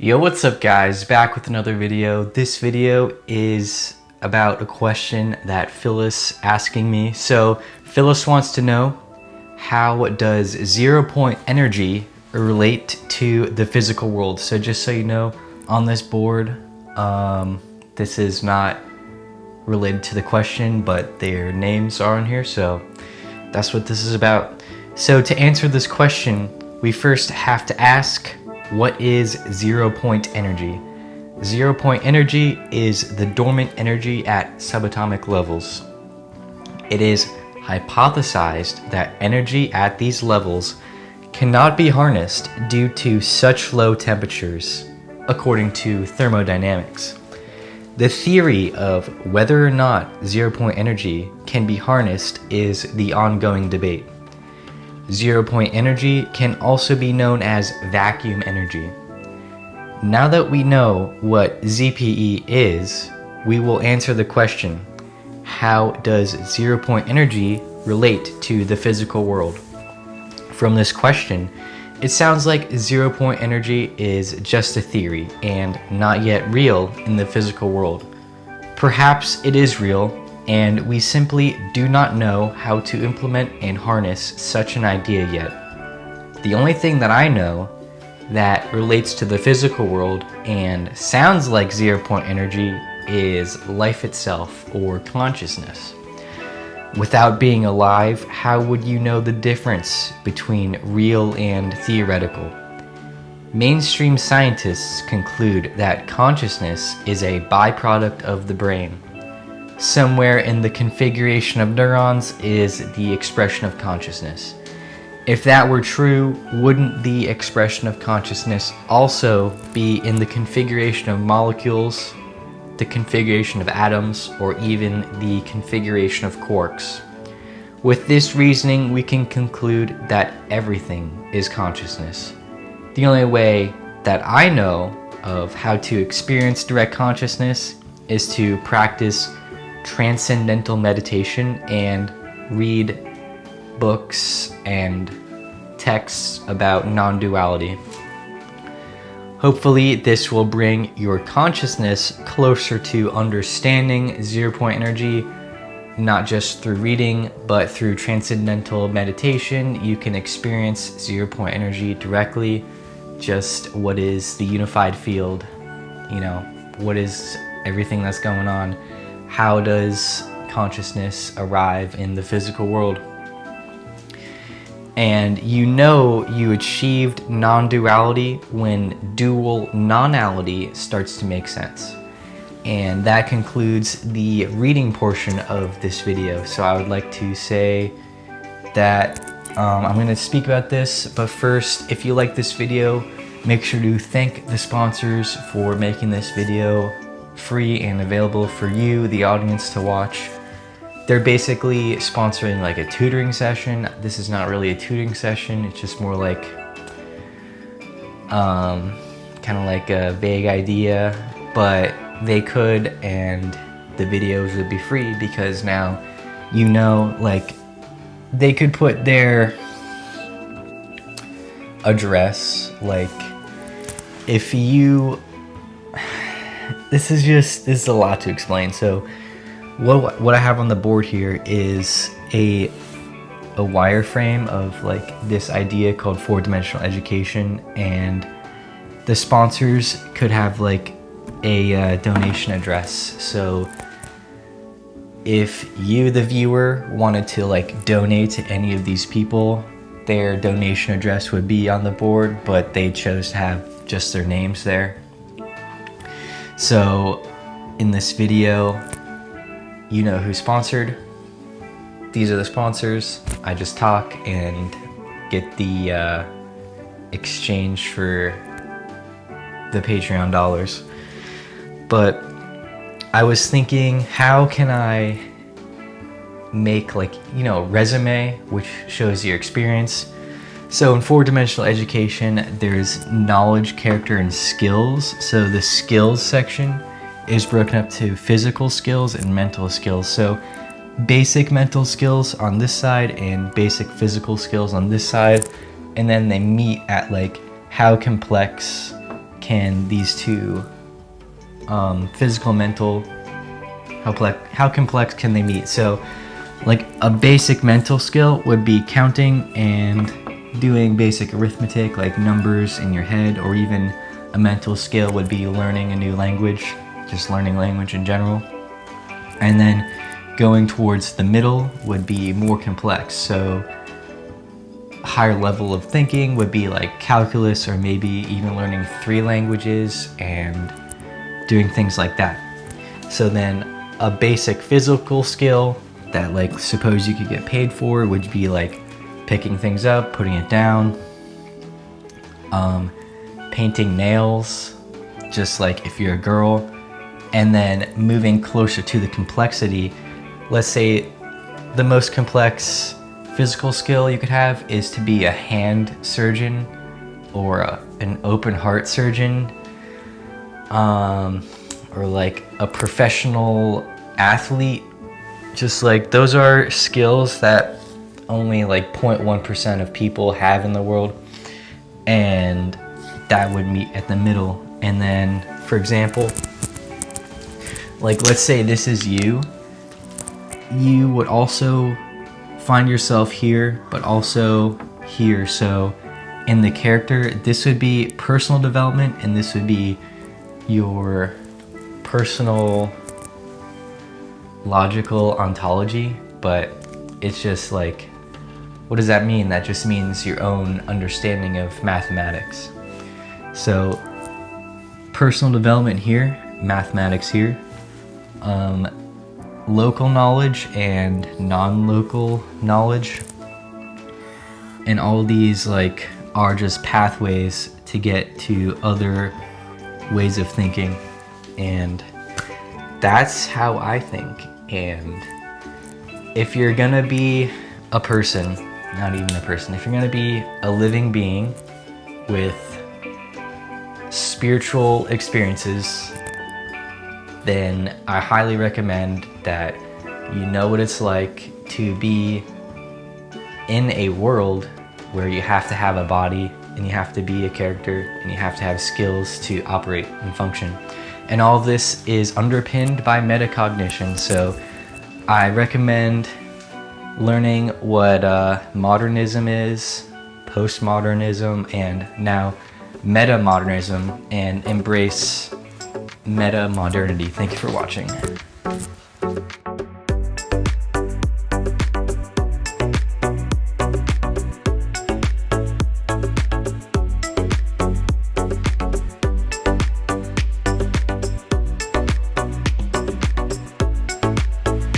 Yo, what's up guys? Back with another video. This video is about a question that Phyllis asking me. So Phyllis wants to know how does zero point energy relate to the physical world? So just so you know, on this board, um, this is not related to the question, but their names are on here. So that's what this is about. So to answer this question, we first have to ask, what is zero point energy? Zero point energy is the dormant energy at subatomic levels. It is hypothesized that energy at these levels cannot be harnessed due to such low temperatures, according to thermodynamics. The theory of whether or not zero point energy can be harnessed is the ongoing debate. Zero point energy can also be known as vacuum energy. Now that we know what ZPE is, we will answer the question, how does zero point energy relate to the physical world? From this question, it sounds like zero point energy is just a theory and not yet real in the physical world. Perhaps it is real and we simply do not know how to implement and harness such an idea yet. The only thing that I know that relates to the physical world and sounds like zero point energy is life itself or consciousness. Without being alive, how would you know the difference between real and theoretical? Mainstream scientists conclude that consciousness is a byproduct of the brain somewhere in the configuration of neurons is the expression of consciousness. If that were true, wouldn't the expression of consciousness also be in the configuration of molecules, the configuration of atoms, or even the configuration of quarks? With this reasoning, we can conclude that everything is consciousness. The only way that I know of how to experience direct consciousness is to practice transcendental meditation and read books and texts about non-duality. Hopefully this will bring your consciousness closer to understanding zero point energy, not just through reading, but through transcendental meditation. You can experience zero point energy directly, just what is the unified field, you know, what is everything that's going on how does consciousness arrive in the physical world? And you know you achieved non-duality when dual non-ality starts to make sense. And that concludes the reading portion of this video. So I would like to say that um, I'm going to speak about this, but first, if you like this video, make sure to thank the sponsors for making this video free and available for you, the audience, to watch. They're basically sponsoring like a tutoring session. This is not really a tutoring session. It's just more like um, kind of like a vague idea, but they could and the videos would be free because now you know like they could put their address like if you this is just, this is a lot to explain. So what, what I have on the board here is a, a wireframe of like this idea called four dimensional education and the sponsors could have like a uh, donation address. So if you, the viewer, wanted to like donate to any of these people, their donation address would be on the board, but they chose to have just their names there. So in this video, you know who sponsored. These are the sponsors. I just talk and get the uh, exchange for the Patreon dollars. But I was thinking, how can I make like, you know, resume, which shows your experience, so in four-dimensional education, there's knowledge, character, and skills. So the skills section is broken up to physical skills and mental skills. So basic mental skills on this side and basic physical skills on this side. And then they meet at like how complex can these two, um, physical, mental, how, how complex can they meet? So, like a basic mental skill would be counting and doing basic arithmetic, like numbers in your head, or even a mental skill would be learning a new language, just learning language in general. And then going towards the middle would be more complex. So a higher level of thinking would be like calculus or maybe even learning three languages and doing things like that. So then a basic physical skill that like suppose you could get paid for would be like picking things up, putting it down, um, painting nails, just like if you're a girl, and then moving closer to the complexity. Let's say the most complex physical skill you could have is to be a hand surgeon or a, an open heart surgeon um, or like a professional athlete. Just like those are skills that only like 0.1% of people have in the world. And that would meet at the middle. And then, for example, like let's say this is you, you would also find yourself here, but also here. So in the character, this would be personal development and this would be your personal logical ontology, but it's just like, what does that mean? That just means your own understanding of mathematics. So personal development here, mathematics here, um, local knowledge and non-local knowledge. And all these like are just pathways to get to other ways of thinking. And that's how I think. And if you're gonna be a person, not even a person, if you're gonna be a living being with spiritual experiences, then I highly recommend that you know what it's like to be in a world where you have to have a body and you have to be a character and you have to have skills to operate and function. And all this is underpinned by metacognition. So I recommend learning what uh, modernism is, postmodernism, and now meta-modernism and embrace meta modernity. Thank you for watching.